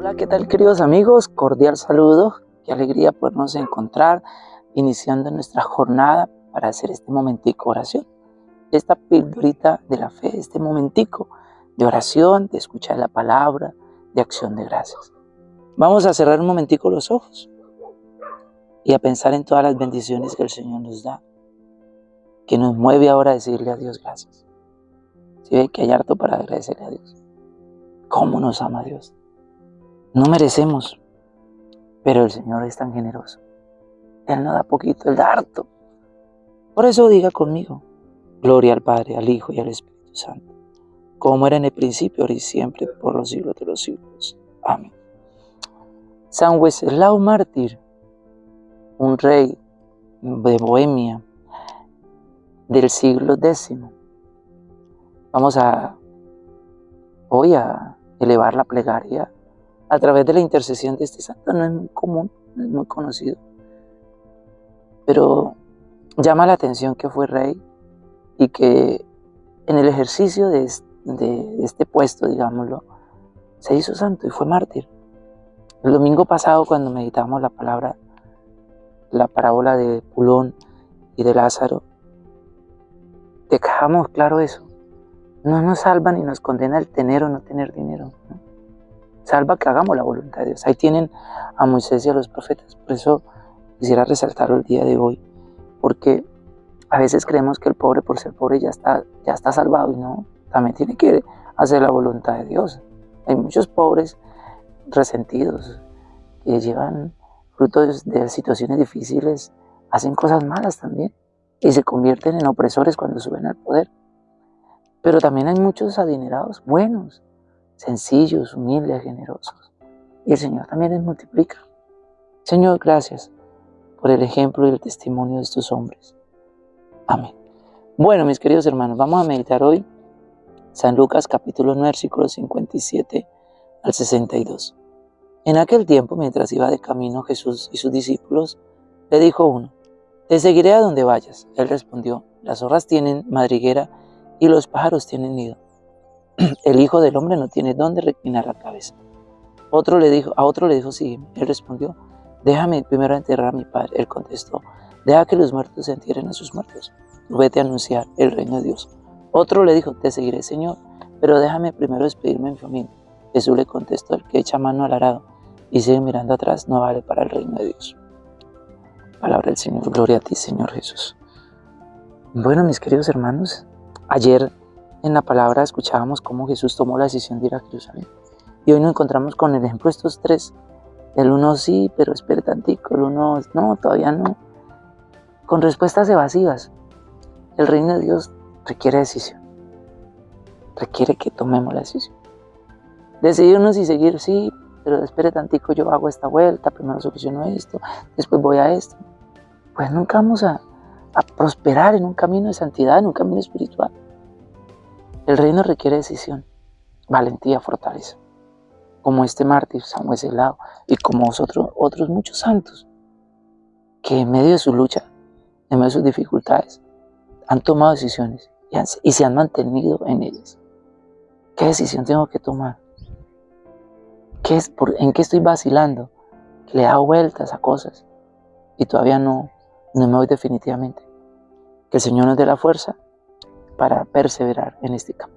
Hola, ¿qué tal queridos amigos? Cordial saludo. Qué alegría podernos encontrar iniciando nuestra jornada para hacer este momentico oración. Esta pildorita de la fe, este momentico de oración, de escuchar la palabra, de acción de gracias. Vamos a cerrar un momentico los ojos y a pensar en todas las bendiciones que el Señor nos da, que nos mueve ahora a decirle a Dios gracias. Si ve que hay harto para agradecerle a Dios. ¿Cómo nos ama Dios? No merecemos, pero el Señor es tan generoso. Él no da poquito, Él da harto. Por eso diga conmigo, gloria al Padre, al Hijo y al Espíritu Santo, como era en el principio, ahora y siempre, por los siglos de los siglos. Amén. San Wenceslao Mártir, un rey de Bohemia del siglo X. Vamos a hoy a elevar la plegaria a través de la intercesión de este santo. No es muy común, no es muy conocido. Pero llama la atención que fue rey y que en el ejercicio de, este puesto, digámoslo, se hizo santo y fue mártir. El domingo pasado cuando meditamos la palabra, la parábola de Pulón y de Lázaro, dejamos claro eso. No nos salva ni nos condena el tener o no tener dinero. Salva que hagamos la voluntad de Dios. Ahí tienen a Moisés y a los profetas. Por eso quisiera resaltarlo el día de hoy. Porque a veces creemos que el pobre por ser pobre ya está, ya está salvado y no. También tiene que hacer la voluntad de Dios. Hay muchos pobres resentidos que llevan frutos de situaciones difíciles, hacen cosas malas también y se convierten en opresores cuando suben al poder. Pero también hay muchos adinerados buenos, sencillos, humildes, generosos. Y el Señor también les multiplica. Señor, gracias por el ejemplo y el testimonio de estos hombres. Amén. Bueno, mis queridos hermanos, vamos a meditar hoy San Lucas capítulo 9, versículos 57 al 62. En aquel tiempo, mientras iba de camino Jesús y sus discípulos, le dijo uno, Te seguiré a donde vayas. Él respondió, Las zorras tienen madriguera y los pájaros tienen nido. El Hijo del Hombre no tiene dónde reclinar la cabeza. Otro le dijo, a otro le dijo, sígueme. Él respondió, déjame primero enterrar a mi padre. Él contestó, deja que los muertos entierren a sus muertos. Vete a anunciar el reino de Dios. Otro le dijo, te seguiré, Señor, pero déjame primero despedirme de mi familia. Jesús le contestó, el que echa mano al arado y sigue mirando atrás no vale para el reino de Dios. Palabra del Señor, gloria a ti, Señor Jesús. Bueno, mis queridos hermanos, Ayer en la palabra escuchábamos cómo Jesús tomó la decisión de ir a Jerusalén. Y hoy nos encontramos con el ejemplo de estos tres. El uno sí, pero espere tantico. El uno no, todavía no. Con respuestas evasivas. El reino de Dios requiere decisión. Requiere que tomemos la decisión. Decidirnos y seguir, sí, pero espere tantico, yo hago esta vuelta, primero soluciono esto, después voy a esto. Pues nunca vamos a, a prosperar en un camino de santidad, en un camino espiritual. El reino requiere decisión, valentía, fortaleza. Como este mártir, San Lado, y como otros muchos santos, que en medio de su lucha, en medio de sus dificultades, han tomado decisiones y, se han mantenido en ellas. ¿Qué decisión tengo que tomar? ¿Qué es, ¿En qué estoy vacilando? Le he dado vueltas a cosas y todavía no, no me voy definitivamente. Que el Señor nos dé la fuerza para perseverar en este campo.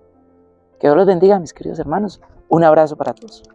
Que Dios los bendiga, mis queridos hermanos. Un abrazo para todos.